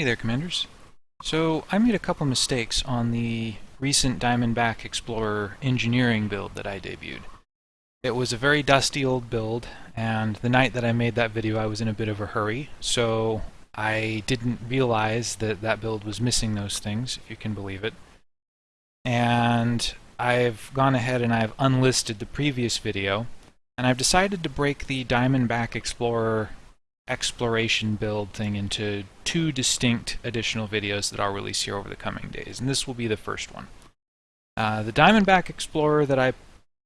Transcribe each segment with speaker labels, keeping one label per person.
Speaker 1: Hey there, Commanders. So I made a couple mistakes on the recent Diamondback Explorer engineering build that I debuted. It was a very dusty old build, and the night that I made that video I was in a bit of a hurry, so I didn't realize that that build was missing those things, if you can believe it. And I've gone ahead and I've unlisted the previous video, and I've decided to break the Diamondback Explorer exploration build thing into two distinct additional videos that I'll release here over the coming days, and this will be the first one. Uh, the Diamondback Explorer that I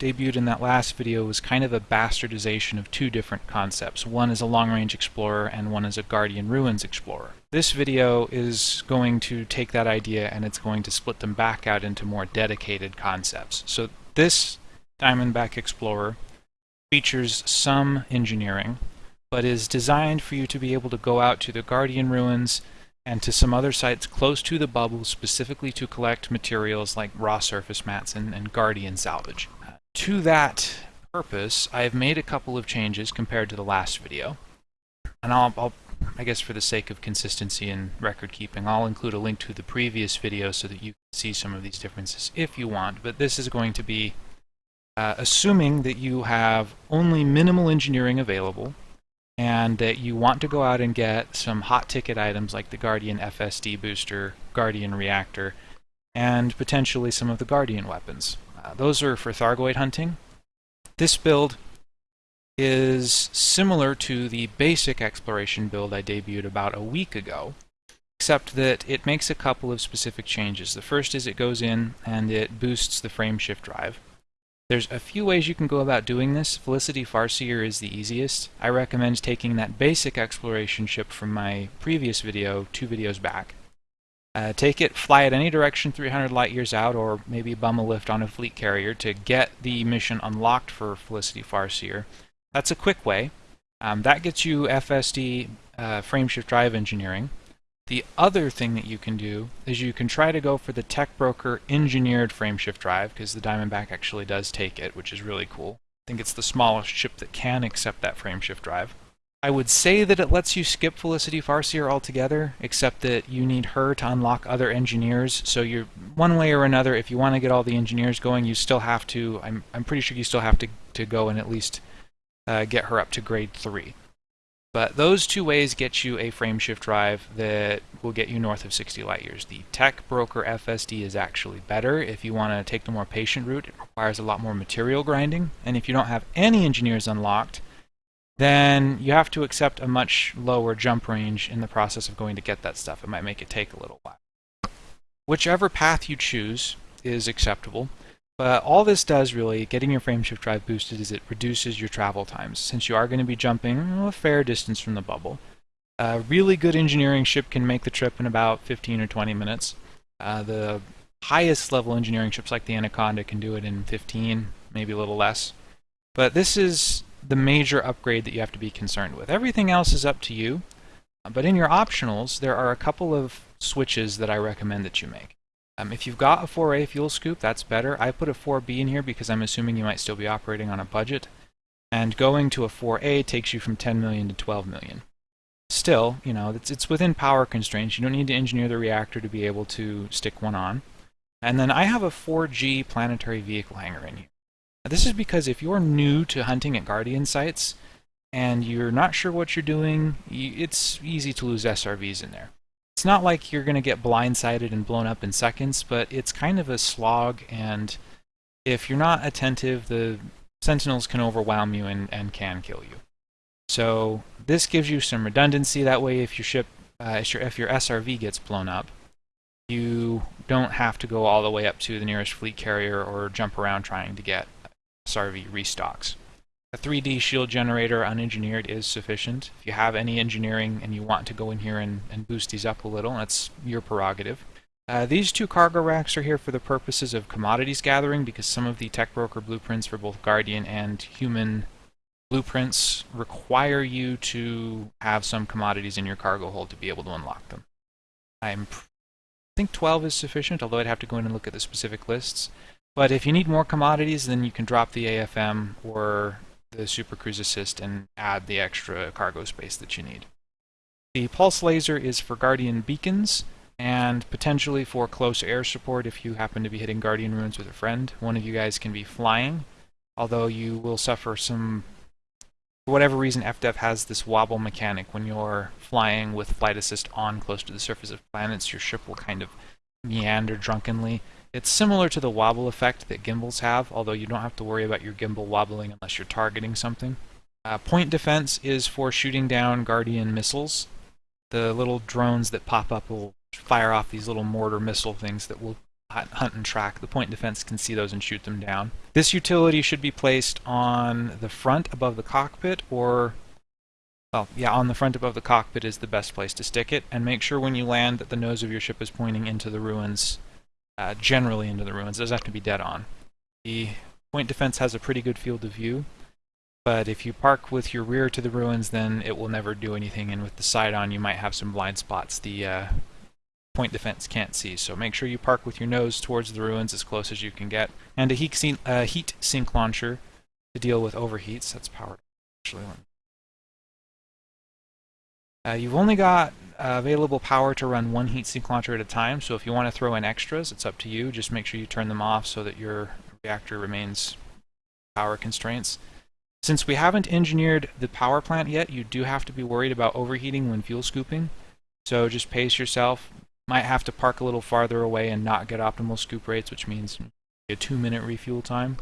Speaker 1: debuted in that last video was kind of a bastardization of two different concepts. One is a long-range explorer and one is a Guardian Ruins explorer. This video is going to take that idea and it's going to split them back out into more dedicated concepts. So this Diamondback Explorer features some engineering, but is designed for you to be able to go out to the Guardian Ruins and to some other sites close to the bubble specifically to collect materials like raw surface mats and, and Guardian salvage. Uh, to that purpose, I have made a couple of changes compared to the last video. And I'll, I'll, I guess for the sake of consistency and record keeping, I'll include a link to the previous video so that you can see some of these differences if you want. But this is going to be uh, assuming that you have only minimal engineering available, and that you want to go out and get some hot ticket items like the Guardian FSD booster, Guardian reactor, and potentially some of the Guardian weapons. Uh, those are for Thargoid hunting. This build is similar to the basic exploration build I debuted about a week ago, except that it makes a couple of specific changes. The first is it goes in and it boosts the frameshift drive. There's a few ways you can go about doing this. Felicity Farseer is the easiest. I recommend taking that basic exploration ship from my previous video, two videos back. Uh, take it, fly it any direction 300 light years out, or maybe bum a lift on a fleet carrier to get the mission unlocked for Felicity Farseer. That's a quick way. Um, that gets you FSD uh, frameshift drive engineering. The other thing that you can do is you can try to go for the Tech Broker engineered frameshift drive, because the Diamondback actually does take it, which is really cool. I think it's the smallest ship that can accept that frameshift drive. I would say that it lets you skip Felicity Farseer altogether, except that you need her to unlock other engineers. So you're one way or another, if you want to get all the engineers going, you still have to. I'm I'm pretty sure you still have to to go and at least uh, get her up to grade three. But those two ways get you a frameshift drive that will get you north of 60 light years. The Tech Broker FSD is actually better if you want to take the more patient route. It requires a lot more material grinding, and if you don't have any engineers unlocked, then you have to accept a much lower jump range in the process of going to get that stuff. It might make it take a little while. Whichever path you choose is acceptable. But all this does really, getting your frameshift drive boosted, is it reduces your travel times, since you are going to be jumping a fair distance from the bubble. A really good engineering ship can make the trip in about 15 or 20 minutes. Uh, the highest level engineering ships like the Anaconda can do it in 15, maybe a little less. But this is the major upgrade that you have to be concerned with. Everything else is up to you, but in your optionals, there are a couple of switches that I recommend that you make. Um, if you've got a 4A fuel scoop, that's better. I put a 4B in here because I'm assuming you might still be operating on a budget. And going to a 4A takes you from 10 million to 12 million. Still, you know, it's, it's within power constraints. You don't need to engineer the reactor to be able to stick one on. And then I have a 4G planetary vehicle hangar in here. This is because if you're new to hunting at Guardian sites and you're not sure what you're doing, it's easy to lose SRVs in there it's not like you're going to get blindsided and blown up in seconds, but it's kind of a slog, and if you're not attentive, the sentinels can overwhelm you and, and can kill you. So this gives you some redundancy. That way, if your ship, uh, if, your, if your SRV gets blown up, you don't have to go all the way up to the nearest fleet carrier or jump around trying to get SRV restocks. A 3D shield generator unengineered is sufficient. If you have any engineering and you want to go in here and, and boost these up a little, that's your prerogative. Uh, these two cargo racks are here for the purposes of commodities gathering because some of the tech broker blueprints for both Guardian and human blueprints require you to have some commodities in your cargo hold to be able to unlock them. I'm I think 12 is sufficient, although I'd have to go in and look at the specific lists. But if you need more commodities, then you can drop the AFM or the Super Cruise Assist and add the extra cargo space that you need. The pulse laser is for Guardian beacons, and potentially for close air support if you happen to be hitting Guardian ruins with a friend. One of you guys can be flying, although you will suffer some... For whatever reason, FDev has this wobble mechanic. When you're flying with flight assist on close to the surface of planets, your ship will kind of meander drunkenly. It's similar to the wobble effect that gimbals have, although you don't have to worry about your gimbal wobbling unless you're targeting something. Uh, point defense is for shooting down Guardian missiles. The little drones that pop up will fire off these little mortar missile things that will hunt and track. The point defense can see those and shoot them down. This utility should be placed on the front above the cockpit or well, yeah, on the front above the cockpit is the best place to stick it, and make sure when you land that the nose of your ship is pointing into the ruins, uh, generally into the ruins. It doesn't have to be dead on. The point defense has a pretty good field of view, but if you park with your rear to the ruins, then it will never do anything, and with the side on, you might have some blind spots. The uh, point defense can't see. So make sure you park with your nose towards the ruins as close as you can get. And a heat sink, uh, heat sink launcher to deal with overheats. That's powered. Actually, uh, you've only got uh, available power to run one heat sink launcher at a time, so if you want to throw in extras, it's up to you. Just make sure you turn them off so that your reactor remains power constraints. Since we haven't engineered the power plant yet, you do have to be worried about overheating when fuel scooping. So just pace yourself, might have to park a little farther away and not get optimal scoop rates, which means a two minute refuel time.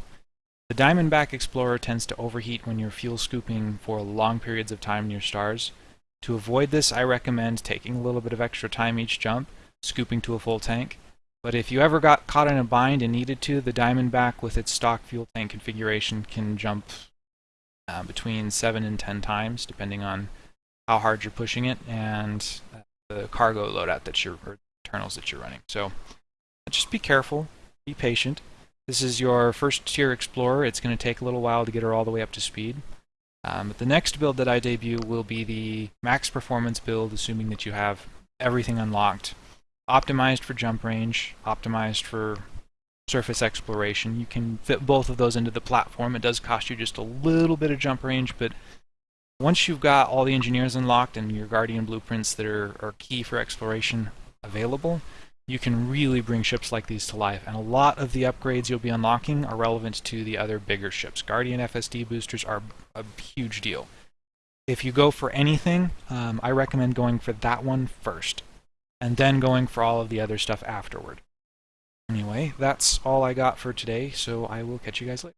Speaker 1: The Diamondback Explorer tends to overheat when you're fuel scooping for long periods of time near stars. To avoid this, I recommend taking a little bit of extra time each jump, scooping to a full tank. But if you ever got caught in a bind and needed to, the Diamondback with its stock fuel tank configuration can jump uh, between 7 and 10 times, depending on how hard you're pushing it, and uh, the cargo loadout that you're, or internals that you're running. So just be careful, be patient. This is your first tier Explorer. It's going to take a little while to get her all the way up to speed. Um, the next build that I debut will be the max performance build, assuming that you have everything unlocked. Optimized for jump range, optimized for surface exploration. You can fit both of those into the platform. It does cost you just a little bit of jump range, but once you've got all the engineers unlocked and your Guardian blueprints that are, are key for exploration available, you can really bring ships like these to life. And a lot of the upgrades you'll be unlocking are relevant to the other bigger ships. Guardian FSD boosters are a huge deal. If you go for anything, um, I recommend going for that one first, and then going for all of the other stuff afterward. Anyway, that's all I got for today, so I will catch you guys later.